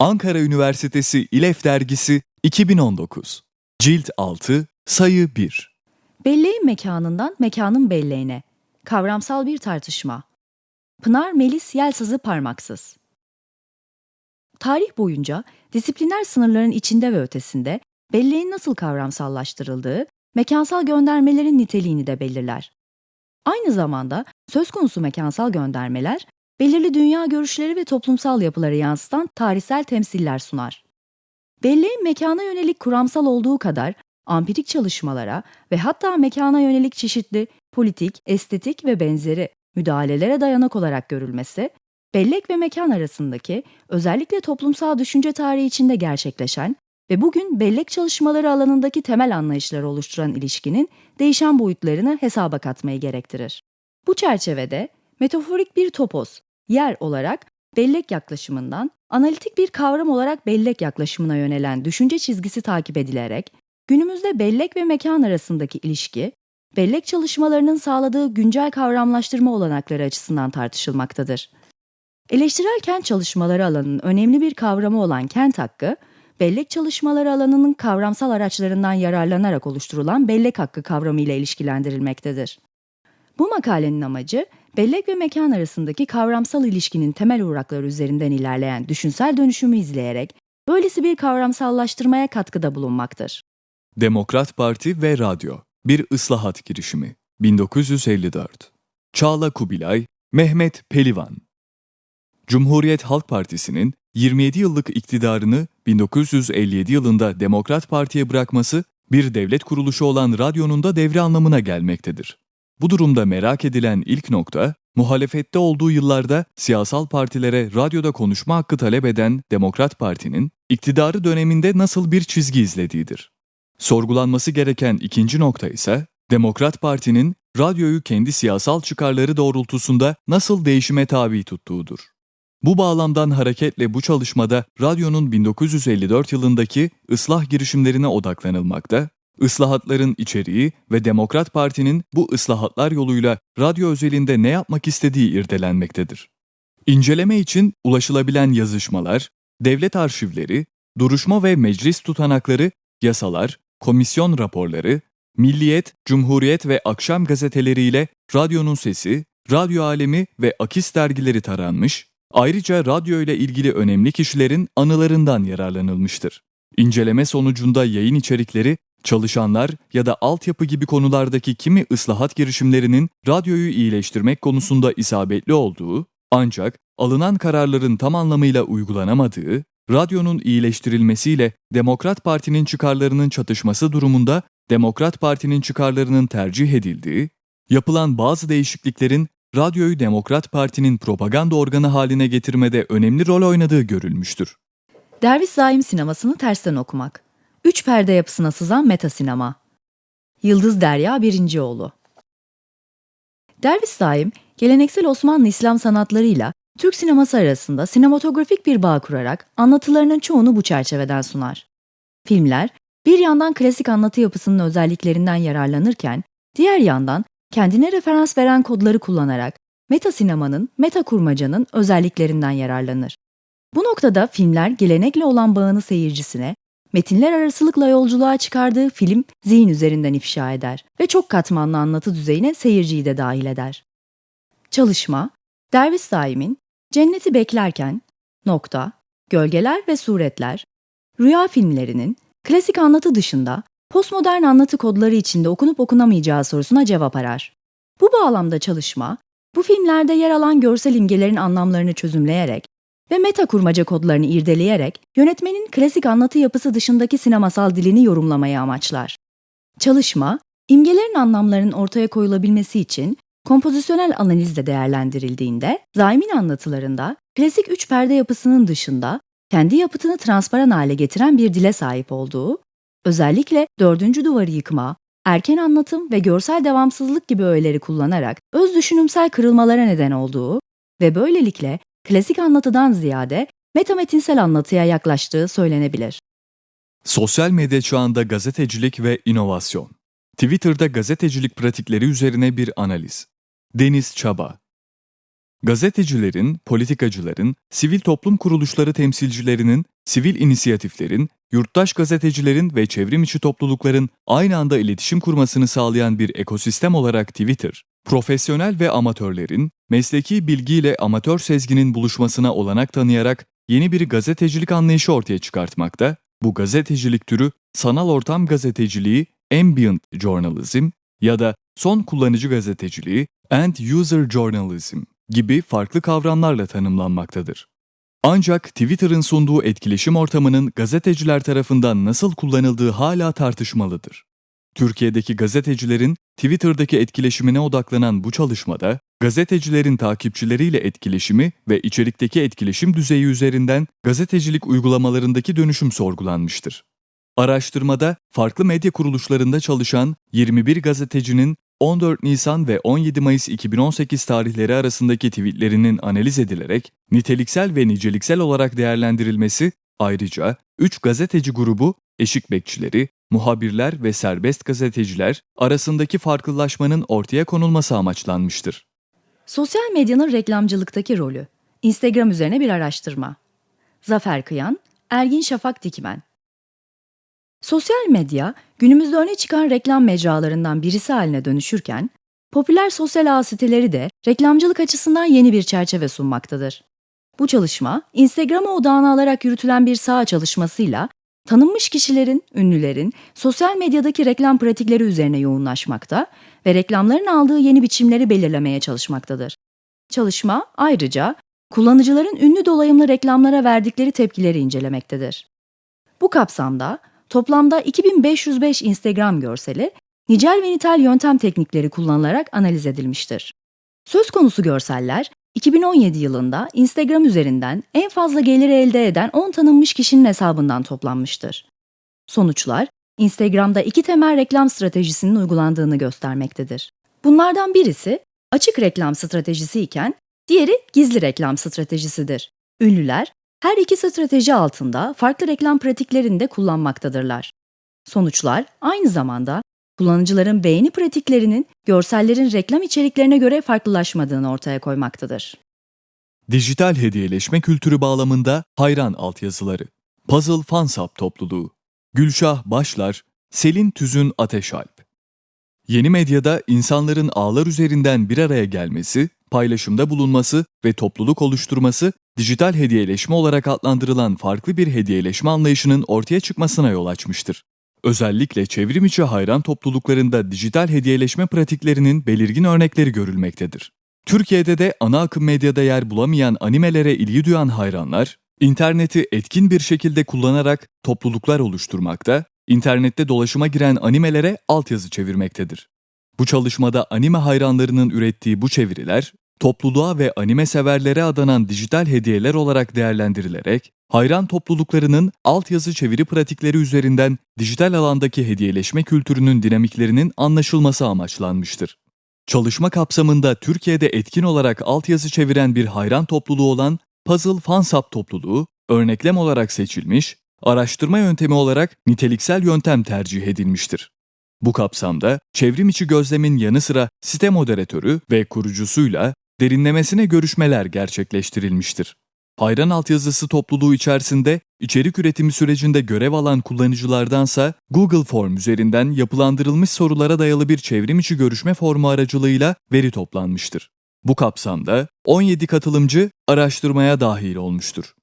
Ankara Üniversitesi İLEF Dergisi 2019 Cilt 6 Sayı 1 Belleğin mekanından mekanın belleğine. Kavramsal bir tartışma. Pınar Melis Yelsazı Parmaksız. Tarih boyunca disipliner sınırların içinde ve ötesinde belleğin nasıl kavramsallaştırıldığı, mekansal göndermelerin niteliğini de belirler. Aynı zamanda söz konusu mekansal göndermeler, belirli dünya görüşleri ve toplumsal yapıları yansıtan tarihsel temsiller sunar. Belleğin mekana yönelik kuramsal olduğu kadar ampirik çalışmalara ve hatta mekana yönelik çeşitli politik, estetik ve benzeri müdahalelere dayanak olarak görülmesi, bellek ve mekan arasındaki özellikle toplumsal düşünce tarihi içinde gerçekleşen ve bugün bellek çalışmaları alanındaki temel anlayışları oluşturan ilişkinin değişen boyutlarını hesaba katmayı gerektirir. Bu çerçevede metaforik bir topos, yer olarak bellek yaklaşımından analitik bir kavram olarak bellek yaklaşımına yönelen düşünce çizgisi takip edilerek günümüzde bellek ve mekan arasındaki ilişki, bellek çalışmalarının sağladığı güncel kavramlaştırma olanakları açısından tartışılmaktadır. Eleştirel kent çalışmaları alanının önemli bir kavramı olan kent hakkı, bellek çalışmaları alanının kavramsal araçlarından yararlanarak oluşturulan bellek hakkı kavramı ile ilişkilendirilmektedir. Bu makalenin amacı, bellek ve mekan arasındaki kavramsal ilişkinin temel uğrakları üzerinden ilerleyen düşünsel dönüşümü izleyerek, böylesi bir kavramsallaştırmaya katkıda bulunmaktır. Demokrat Parti ve Radyo Bir ıslahat girişimi 1954 Çağla Kubilay Mehmet Pelivan Cumhuriyet Halk Partisi'nin 27 yıllık iktidarını 1957 yılında Demokrat Parti'ye bırakması bir devlet kuruluşu olan radyonun da devre anlamına gelmektedir. Bu durumda merak edilen ilk nokta, muhalefette olduğu yıllarda siyasal partilere radyoda konuşma hakkı talep eden Demokrat Parti'nin iktidarı döneminde nasıl bir çizgi izlediğidir. Sorgulanması gereken ikinci nokta ise Demokrat Parti'nin radyoyu kendi siyasal çıkarları doğrultusunda nasıl değişime tabi tuttuğudur. Bu bağlamdan hareketle bu çalışmada radyonun 1954 yılındaki ıslah girişimlerine odaklanılmakta, ıslahatların içeriği ve Demokrat Parti'nin bu ıslahatlar yoluyla radyo özelinde ne yapmak istediği irdelenmektedir. İnceleme için ulaşılabilen yazışmalar, devlet arşivleri, duruşma ve meclis tutanakları, yasalar, komisyon raporları, Milliyet, Cumhuriyet ve Akşam gazeteleriyle radyonun sesi, radyo alemi ve akis dergileri taranmış, ayrıca radyo ile ilgili önemli kişilerin anılarından yararlanılmıştır. İnceleme sonucunda yayın içerikleri, çalışanlar ya da altyapı gibi konulardaki kimi ıslahat girişimlerinin radyoyu iyileştirmek konusunda isabetli olduğu, ancak alınan kararların tam anlamıyla uygulanamadığı, radyonun iyileştirilmesiyle Demokrat Parti'nin çıkarlarının çatışması durumunda Demokrat Parti'nin çıkarlarının tercih edildiği, yapılan bazı değişikliklerin radyoyu Demokrat Parti'nin propaganda organı haline getirmede önemli rol oynadığı görülmüştür. Derviş Zaim sinemasını tersten okumak. Üç perde yapısına sızan meta sinema. Yıldız Derya Birincioğlu. Derviş Zaim, geleneksel Osmanlı İslam sanatlarıyla Türk sineması arasında sinematografik bir bağ kurarak anlatılarının çoğunu bu çerçeveden sunar. Filmler, bir yandan klasik anlatı yapısının özelliklerinden yararlanırken, diğer yandan kendine referans veren kodları kullanarak meta sinemanın, meta kurmacanın özelliklerinden yararlanır. Bu noktada filmler gelenekle olan bağını seyircisine, metinler arasılıkla yolculuğa çıkardığı film zihin üzerinden ifşa eder ve çok katmanlı anlatı düzeyine seyirciyi de dahil eder. Çalışma, Derviş Saim'in Cenneti Beklerken, Nokta, Gölgeler ve Suretler, rüya filmlerinin klasik anlatı dışında postmodern anlatı kodları içinde okunup okunamayacağı sorusuna cevap arar. Bu bağlamda çalışma, bu filmlerde yer alan görsel imgelerin anlamlarını çözümleyerek ve meta kurmaca kodlarını irdeleyerek yönetmenin klasik anlatı yapısı dışındaki sinemasal dilini yorumlamayı amaçlar. Çalışma, imgelerin anlamlarının ortaya koyulabilmesi için kompozisyonel analizle değerlendirildiğinde, Zaim'in anlatılarında klasik üç perde yapısının dışında kendi yapıtını transparan hale getiren bir dile sahip olduğu, özellikle dördüncü duvarı yıkma, erken anlatım ve görsel devamsızlık gibi öğeleri kullanarak öz düşünümsel kırılmalara neden olduğu ve böylelikle klasik anlatıdan ziyade metametinsel anlatıya yaklaştığı söylenebilir. Sosyal medya çağında gazetecilik ve inovasyon. Twitter'da gazetecilik pratikleri üzerine bir analiz. Deniz Çaba gazetecilerin, politikacıların, sivil toplum kuruluşları temsilcilerinin, sivil inisiyatiflerin, yurttaş gazetecilerin ve çevrim içi toplulukların aynı anda iletişim kurmasını sağlayan bir ekosistem olarak Twitter, profesyonel ve amatörlerin, mesleki bilgiyle amatör sezginin buluşmasına olanak tanıyarak yeni bir gazetecilik anlayışı ortaya çıkartmakta, bu gazetecilik türü sanal ortam gazeteciliği, ambient journalism ya da son kullanıcı gazeteciliği, end user journalism gibi farklı kavramlarla tanımlanmaktadır. Ancak Twitter'ın sunduğu etkileşim ortamının gazeteciler tarafından nasıl kullanıldığı hala tartışmalıdır. Türkiye'deki gazetecilerin Twitter'daki etkileşimine odaklanan bu çalışmada, gazetecilerin takipçileriyle etkileşimi ve içerikteki etkileşim düzeyi üzerinden gazetecilik uygulamalarındaki dönüşüm sorgulanmıştır. Araştırmada farklı medya kuruluşlarında çalışan 21 gazetecinin 14 Nisan ve 17 Mayıs 2018 tarihleri arasındaki tweetlerinin analiz edilerek niteliksel ve niceliksel olarak değerlendirilmesi, ayrıca 3 gazeteci grubu, eşik bekçileri, muhabirler ve serbest gazeteciler arasındaki farklılaşmanın ortaya konulması amaçlanmıştır. Sosyal medyanın reklamcılıktaki rolü. Instagram üzerine bir araştırma. Zafer Kıyan, Ergin Şafak Dikmen. Sosyal medya, günümüzde öne çıkan reklam mecralarından birisi haline dönüşürken, popüler sosyal ağ siteleri de reklamcılık açısından yeni bir çerçeve sunmaktadır. Bu çalışma, Instagram'a odağına alarak yürütülen bir saha çalışmasıyla tanınmış kişilerin, ünlülerin sosyal medyadaki reklam pratikleri üzerine yoğunlaşmakta ve reklamların aldığı yeni biçimleri belirlemeye çalışmaktadır. Çalışma ayrıca kullanıcıların ünlü dolayımlı reklamlara verdikleri tepkileri incelemektedir. Bu kapsamda toplamda 2505 Instagram görseli nicel ve nitel yöntem teknikleri kullanılarak analiz edilmiştir. Söz konusu görseller 2017 yılında Instagram üzerinden en fazla geliri elde eden 10 tanınmış kişinin hesabından toplanmıştır. Sonuçlar, Instagram'da iki temel reklam stratejisinin uygulandığını göstermektedir. Bunlardan birisi açık reklam stratejisi iken diğeri gizli reklam stratejisidir. Ünlüler her iki strateji altında farklı reklam pratiklerini de kullanmaktadırlar. Sonuçlar aynı zamanda kullanıcıların beğeni pratiklerinin görsellerin reklam içeriklerine göre farklılaşmadığını ortaya koymaktadır. Dijital hediyeleşme kültürü bağlamında hayran altyazıları. Puzzle Fansap topluluğu. Gülşah Başlar, Selin Tüzün Ateşalp. Yeni medyada insanların ağlar üzerinden bir araya gelmesi, paylaşımda bulunması ve topluluk oluşturması, dijital hediyeleşme olarak adlandırılan farklı bir hediyeleşme anlayışının ortaya çıkmasına yol açmıştır. Özellikle çevrim içi hayran topluluklarında dijital hediyeleşme pratiklerinin belirgin örnekleri görülmektedir. Türkiye'de de ana akım medyada yer bulamayan animelere ilgi duyan hayranlar, interneti etkin bir şekilde kullanarak topluluklar oluşturmakta, internette dolaşıma giren animelere altyazı çevirmektedir. Bu çalışmada anime hayranlarının ürettiği bu çeviriler, topluluğa ve anime severlere adanan dijital hediyeler olarak değerlendirilerek, hayran topluluklarının altyazı çeviri pratikleri üzerinden dijital alandaki hediyeleşme kültürünün dinamiklerinin anlaşılması amaçlanmıştır. Çalışma kapsamında Türkiye'de etkin olarak altyazı çeviren bir hayran topluluğu olan Puzzle Fansap topluluğu, örneklem olarak seçilmiş, araştırma yöntemi olarak niteliksel yöntem tercih edilmiştir. Bu kapsamda çevrim içi gözlemin yanı sıra site moderatörü ve kurucusuyla derinlemesine görüşmeler gerçekleştirilmiştir. Hayran altyazısı topluluğu içerisinde içerik üretimi sürecinde görev alan kullanıcılardansa Google Form üzerinden yapılandırılmış sorulara dayalı bir çevrim içi görüşme formu aracılığıyla veri toplanmıştır. Bu kapsamda 17 katılımcı araştırmaya dahil olmuştur.